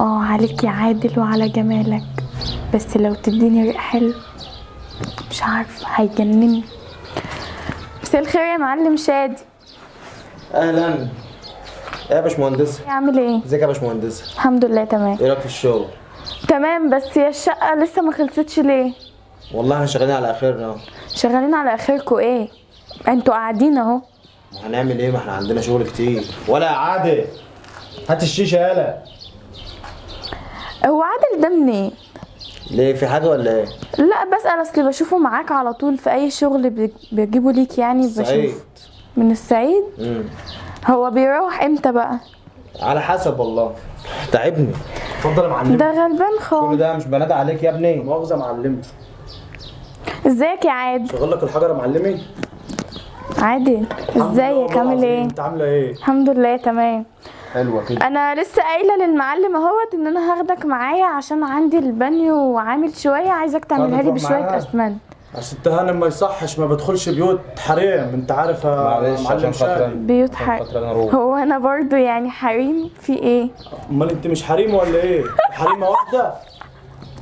آه عليك يا عادل وعلى جمالك. بس لو تديني ريق حلو مش عارفة هيجنني. مساء الخير يا معلم شادي. أهلا. يا باشمهندس عامل إيه؟ إزيك يا باشمهندس الحمد لله تمام. إيه رأيك في الشغل؟ تمام بس هي الشقة لسه ما خلصتش ليه؟ والله إحنا شغالين على آخرنا. شغالين على اخركم إيه؟ أنتوا قاعدين أهو. ما هنعمل إيه؟ ما إحنا عندنا شغل كتير. ولا يا عادل. هات الشيشة يالا. هو عادل ده منين؟ ليه في حاجة ولا إيه؟ لا بسأل اصل بشوفه معاك على طول في أي شغل بي- بيجيبه ليك يعني بشوف من السعيد امم هو بيروح إمتى بقى؟ على حسب والله. تعبني. اتفضل يا معلم. ده غلبان كل خالص ده مش بنادى عليك يا ابني. مؤاخذة معلمي إزيك يا عادل؟ شغل لك الحجر يا معلمي. عادل إزيك؟ عامل إيه؟ أنت عاملة إيه؟ الحمد لله تمام. حلوة كده. أنا لسه قايلة للمعلم أهوت إن أنا هاخدك معايا عشان عندي البانيو وعامل شوية عايزك تعملها لي بشوية؟ اسمنت بس أنت هانم ما يصحش ما بدخلش بيوت حريم أنت عارف يا معلش معلم شادي. بيوت أروح هو أنا برضو يعني حريم في إيه؟ أمال أنت مش حريم ولا إيه؟ حريمة واحدة؟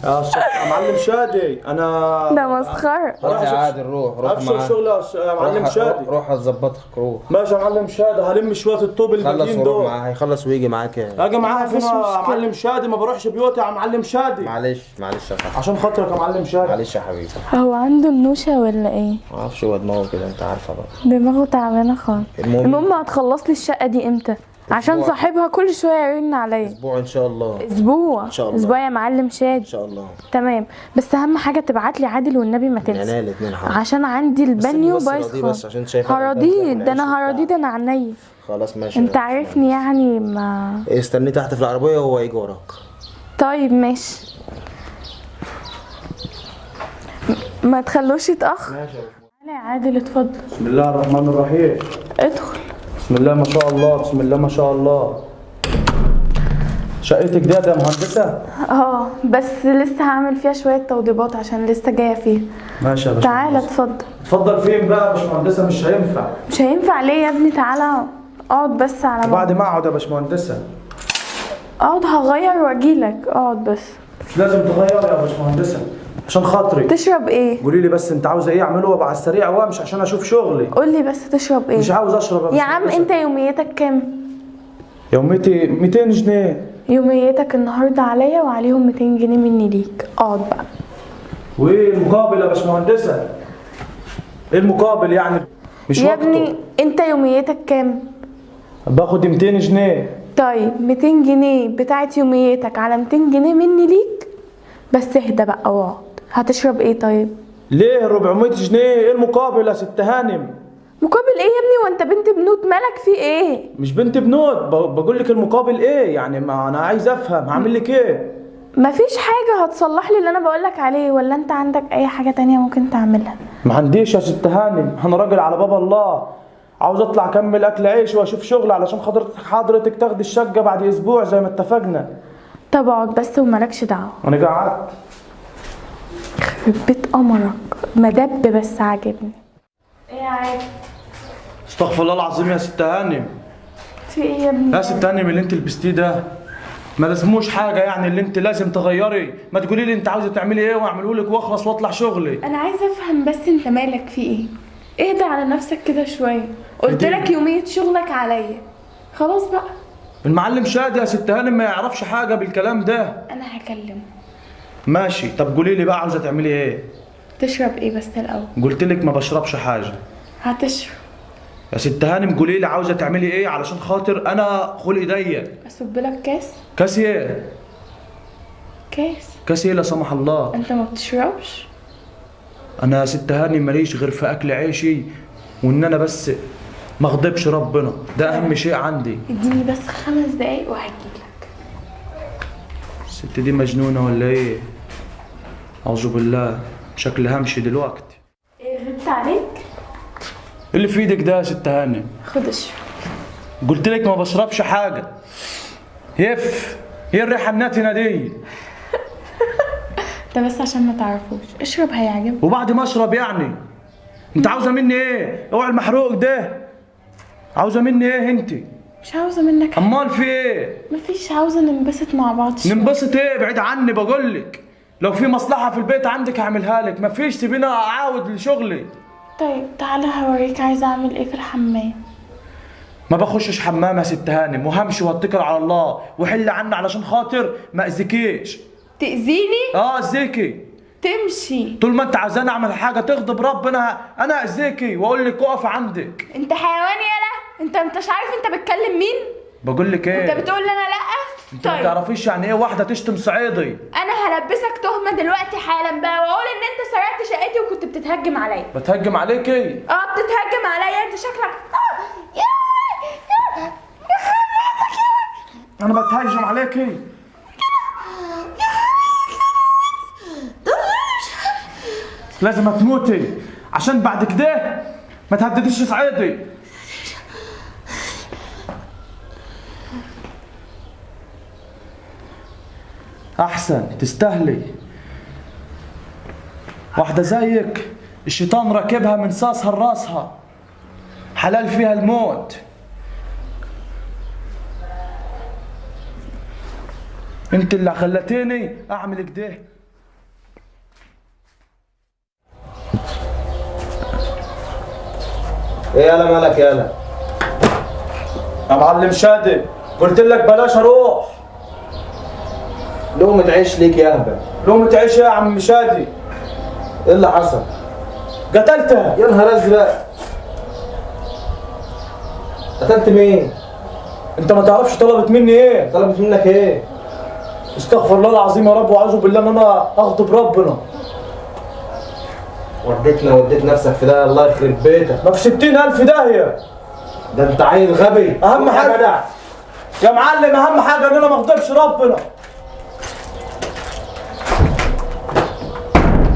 يا معلم شادي أنا ده مسخرة. روح يا أشوف- عادل روح روح ابشر شغل يا معلم شادي. روح هتظبطك روح. ماشي يا معلم شادي هلم شوية الطوب خلص الباقيين دول. معاه هيخلص ويجي معاك يعني. أجي مفيش فين يا. معلم شادي ما بروحش بيوت يا معلم شادي. معلش معلش يا صاحبي عشان خاطرك يا معلم شادي. معلش يا حبيبي. هو عنده النوشة ولا إيه؟ ما أعرفش هو دماغه كده أنت عارفة بقى. دماغه تعبانة خالص. المهم- المهم هتخلص لي الشقة دي إمتى؟ عشان. صاحبها كل شوية يرن عليا. أسبوع إن شاء الله. أسبوع. إن شاء الله. أسبوع يا معلم إن شادي شاء الله. تمام. بس أهم حاجة تبعت لي عادل والنبي ما تنسى. الاتنين حاضر. عشان عندي البانيو بس بايظ خالص بس عشان شايفة هراضيه ده أنا هراضيه ده أنا عينيا خلاص ماشي. أنت عارفني يعني ما استني تحت في العربية وهو يجي وراك. طيب ماشي. ما تخلوش يتأخر. ماشي يا عادل اتفضل. بسم الله الرحمن الرحيم. ادخل. بسم الله ما شاء الله بسم الله ما شاء الله. شقتك ديت يا مهندسة؟ آه بس لسه هعمل فيها شوية توضيبات عشان لسه جاية فيها ماشي يا تعالى باشمهندس اتفضل. اتفضل فين بقى يا باشمهندسة؟ مش هينفع. مش هينفع ليه يا ابني؟ تعالى اقعد بس على ما بعد ما اقعد يا باشمهندسة. اقعد هغير واجيلك. اقعد بس. مش لازم تغير يا باشمهندسة. عشان خاطري. تشرب إيه؟ قولي لي بس انت عاوزة إيه اعمله وابقى على السريع وامشي عشان أشوف شغلي. قول لي بس تشرب إيه. مش عاوز اشرب يا عم. انت يوميتك كام؟ يوميتي 200 جنيه. يوميتك النهارده عليا وعليهم 200 جنيه مني ليك. اقعد بقى. وايه المقابل يا باشمهندسة؟ إيه المقابل يعني؟ مش يا وقته. ابني انت يوميتك كام؟ باخد 200 جنيه. طيب 200 جنيه بتاعت يوميتك على 200 جنيه مني ليك؟ بس اهدى بقى واقعد. هتشرب إيه طيب؟ ليه 400 جنيه؟ إيه المقابل يا ست هانم؟ مقابل إيه يا ابني؟ وأنت بنت بنوت مالك في إيه؟ مش بنت بنوت بقول لك المقابل إيه؟ يعني ما أنا عايز أفهم هعمل لك إيه؟ مفيش حاجة هتصلح لي اللي أنا بقولك عليه ولا أنت عندك أي حاجة تانية ممكن تعملها؟ ما عنديش يا ست هانم أنا راجل على باب الله. عاوز أطلع أكمل أكل عيش وأشوف شغل علشان حضرتك حضرتك تاخدي الشقة بعد أسبوع زي ما اتفقنا. طب أقعد بس ومالكش دعوة. أنا قعدت. يخرب بيت قمرك. مدب بس عاجبني. إيه يا عادل استغفر الله العظيم يا ست هانم. في إيه يا ابني؟ يا ست هانم اللي انت لبستيه ده ما لازموش حاجة يعني اللي انت لازم تغيري. ما تقولي لي انت عاوزة تعملي إيه واعمله لك واخلص واطلع شغلي. أنا عايزة افهم بس انت مالك في إيه؟ اهدى على نفسك كده شوية. قلت. لك يوميه شغلك عليا. خلاص بقى. المعلم شادي يا ست هانم ما يعرفش حاجة بالكلام ده. أنا هكلمه. ماشي. طب قولي لي بقى عاوزة تعملي إيه؟ تشرب إيه بس الأول؟ قلت لك ما بشربش حاجة. هتشرب يا ست هانم قولي لي عاوزة تعملي إيه علشان خاطر أنا خلقي ضيق. أصب لك كاس؟ كاس إيه؟ كاس. كاس إيه لا سمح الله؟ أنت ما بتشربش؟ أنا يا ست هانم ماليش غير في أكل عيشي وإن أنا بس ما اغضبش ربنا. ده أهم شيء عندي. اديني بس خمس دقايق وهجيلك. الست دي مجنونة ولا إيه؟ أعوذ بالله. شكلها همشي دلوقتي. إيه غبت عليك؟ اللي في إيدك ده يا ست هانم. خد اشرب. قلت لك ما بشربش حاجة. يف هي الريحة الناتنه دي. ده بس عشان ما تعرفوش. اشرب هيعجبك. وبعد ما أشرب يعني. انت عاوزة مني إيه؟ اوعى المحروق ده. عاوزة مني إيه انت؟ مش عاوزة منك حاجة. أمال في إيه؟ مفيش عاوزة ننبسط مع بعض شوية. ننبسط إيه؟ بعيد عني بقول لك. لو في مصلحة في البيت عندك هعملها لك. مفيش سيبيني أعاود لشغلي. طيب تعالى هوريك عايزة أعمل إيه في الحمام. ما بخشش حمام يا ست هانم. وهمشي واتكل على الله. وحل عني علشان خاطر ما أذيكيش. تأذيني؟ آه أذيكي. تمشي. طول ما أنت عايزاني أعمل حاجة تغضب ربنا أنا أذيكي وأقول لك اقف عندك. أنت حيوان يالا انت انتش عارف انت بتكلم مين؟ بقول لك انت إيه؟ بتقول لي أنا لا. انت ما طيب. تعرفيش يعني إيه واحدة تشتم صعيدي؟ أنا هلبسك تهمة دلوقتي حالا بقى واقول ان انت سرقت شقتي وكنت بتتهجم عليا. بتهجم عليكي آه بتتهجم عليا. انت شكلك آه. يا يا يا أنا بتهجم عليكي لازم تموتي. عشان بعد كده ما تهدديش صعيدي. أحسن تستاهلي واحدة زيك الشيطان راكبها من ساسها لراسها حلال فيها الموت. انت اللي خلتيني أعمل كده إيه يالا مالك يالا يا معلم شادي قلت لك بلاش أروح. لقمة عيش ليك يا أهبل. لقمة عيش يا عم شادي. إيه اللي حصل؟ قتلتها. يا نهار أزرق. قتلت مين؟ أنت ما تعرفش طلبت مني إيه؟ طلبت منك إيه؟ استغفر الله العظيم يا رب وأعوذ بالله إن أنا أغضب ربنا. وديتنا وديت نفسك في ده الله يخرب بيتك. ما في ستين ألف داهية. ده أنت عيل غبي. حاجة- جدع يا معلم أهم حاجة إن أنا ما أغضبش ربنا.